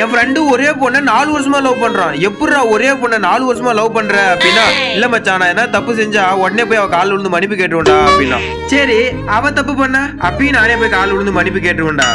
என் friend ஒரே பொண்ணை நாலு வருஷமா லவ் பண்றான். எப்படிடா ஒரே பொண்ணை நாலு வருஷமா லவ் பண்ற? அப்படின்னா இல்ல மச்சான் நான் என்ன தப்பு செஞ்சா உடனே போய் அவ கால் விழுந்து மன்னிப்பு கேட்டுருவேன்டா அப்படின்னா சரி அவ தப்பு பண்ண? அப்பயும் நானே போய் கால் விழுந்து மன்னிப்பு கேட்டுருவேன்டா.